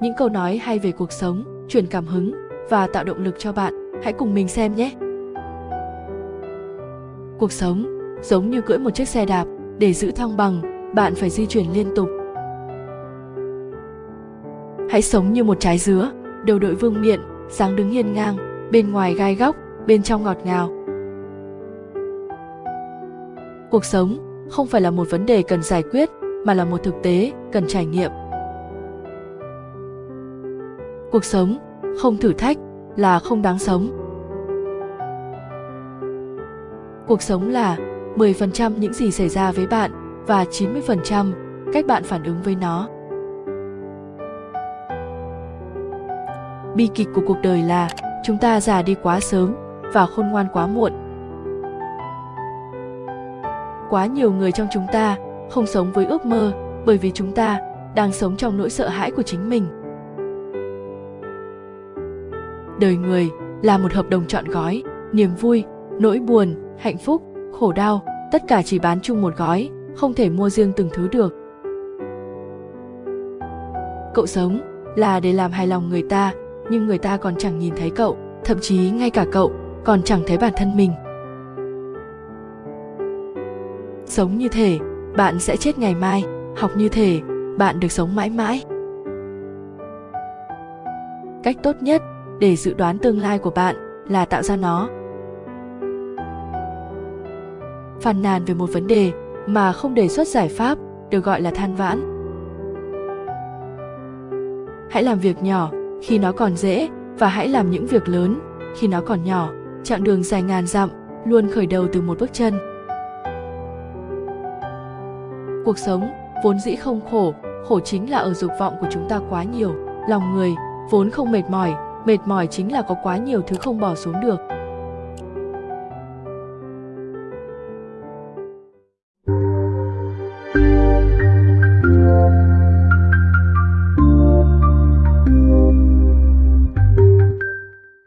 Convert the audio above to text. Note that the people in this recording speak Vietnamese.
những câu nói hay về cuộc sống, truyền cảm hứng và tạo động lực cho bạn. Hãy cùng mình xem nhé. Cuộc sống giống như cưỡi một chiếc xe đạp, để giữ thăng bằng, bạn phải di chuyển liên tục. Hãy sống như một trái dứa, đầu đội vương miện, dáng đứng hiên ngang, bên ngoài gai góc, bên trong ngọt ngào. Cuộc sống không phải là một vấn đề cần giải quyết mà là một thực tế cần trải nghiệm. Cuộc sống không thử thách là không đáng sống. Cuộc sống là 10% những gì xảy ra với bạn và 90% cách bạn phản ứng với nó. Bi kịch của cuộc đời là chúng ta già đi quá sớm và khôn ngoan quá muộn. Quá nhiều người trong chúng ta không sống với ước mơ bởi vì chúng ta đang sống trong nỗi sợ hãi của chính mình. Đời người là một hợp đồng chọn gói, niềm vui, nỗi buồn, hạnh phúc, khổ đau, tất cả chỉ bán chung một gói, không thể mua riêng từng thứ được. Cậu sống là để làm hài lòng người ta, nhưng người ta còn chẳng nhìn thấy cậu, thậm chí ngay cả cậu còn chẳng thấy bản thân mình. Sống như thể bạn sẽ chết ngày mai, học như thể bạn được sống mãi mãi. Cách tốt nhất để dự đoán tương lai của bạn là tạo ra nó. Phàn nàn về một vấn đề mà không đề xuất giải pháp được gọi là than vãn. Hãy làm việc nhỏ khi nó còn dễ và hãy làm những việc lớn khi nó còn nhỏ. Chặng đường dài ngàn dặm luôn khởi đầu từ một bước chân. Cuộc sống vốn dĩ không khổ khổ chính là ở dục vọng của chúng ta quá nhiều. Lòng người vốn không mệt mỏi mệt mỏi chính là có quá nhiều thứ không bỏ xuống được.